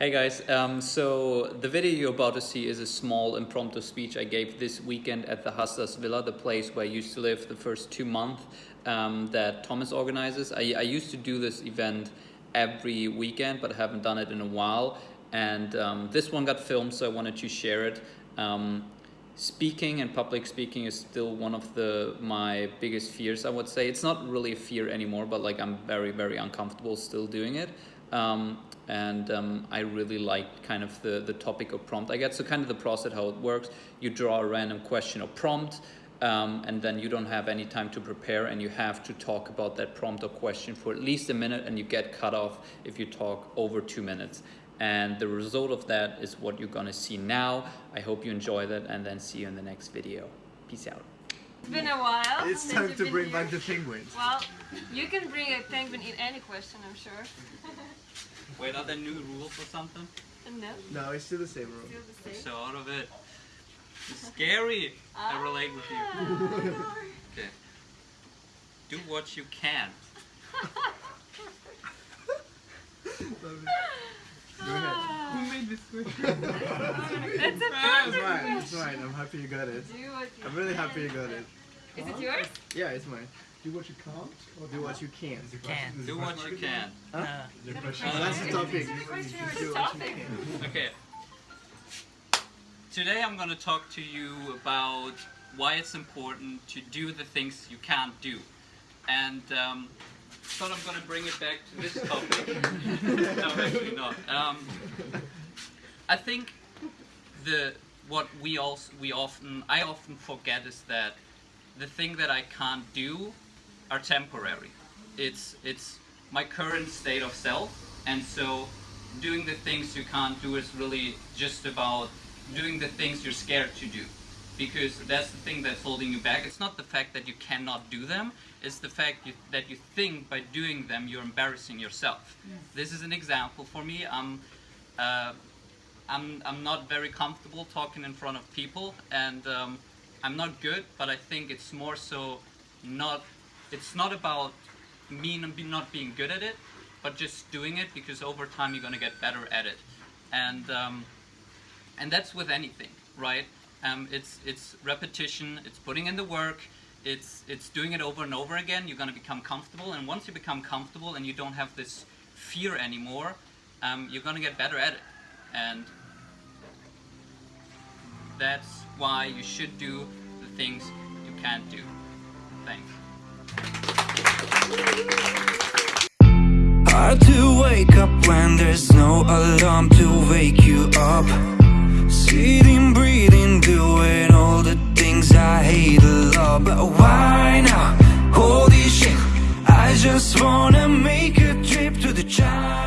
Hey guys, um, so the video you're about to see is a small impromptu speech I gave this weekend at the Hustlers Villa, the place where I used to live the first two months um, that Thomas organizes. I, I, used to do this event every weekend, but I haven't done it in a while. And um, this one got filmed, so I wanted to share it. Um, speaking and public speaking is still one of the my biggest fears, I would say. It's not really a fear anymore, but like I'm very, very uncomfortable still doing it. Um, and um, I really like kind of the, the topic or prompt I get. So kind of the process, how it works, you draw a random question or prompt, um, and then you don't have any time to prepare and you have to talk about that prompt or question for at least a minute and you get cut off if you talk over two minutes. And the result of that is what you're gonna see now. I hope you enjoy that and then see you in the next video. Peace out. It's been a while. It's time to bring here. back the penguins. Well, you can bring a penguin in any question, I'm sure. Wait, are there new rules or something? No. No, it's still the same rule. Still the same. So out of it. It's scary. Ah. I relate with you. okay. Do what you can. Go ahead. Who made this question? That's a That's mine. It's mine. I'm happy you got it. I'm really happy you got it. Is it yours? Yeah, it's mine. Do what you can't? Or do what you can? Can. Do what you can. Huh? Uh, that's the topic. Do what. Okay. Today I'm going to talk to you about why it's important to do the things you can't do. And um, thought I'm going to bring it back to this topic. no, actually not. Um, I think the what we also we often I often forget is that the thing that I can't do are temporary. It's, it's my current state of self, and so doing the things you can't do is really just about doing the things you're scared to do. Because that's the thing that's holding you back. It's not the fact that you cannot do them, it's the fact you, that you think by doing them you're embarrassing yourself. Yes. This is an example for me. I'm, uh, I'm, I'm not very comfortable talking in front of people, and um, I'm not good, but I think it's more so not it's not about me not being good at it, but just doing it because over time you're gonna get better at it. And um, and that's with anything, right? Um, it's it's repetition, it's putting in the work, it's it's doing it over and over again. You're gonna become comfortable, and once you become comfortable and you don't have this fear anymore, um, you're gonna get better at it. And that's why you should do the things you can't do. Thanks. Hard to wake up when there's just wanna make a trip to the China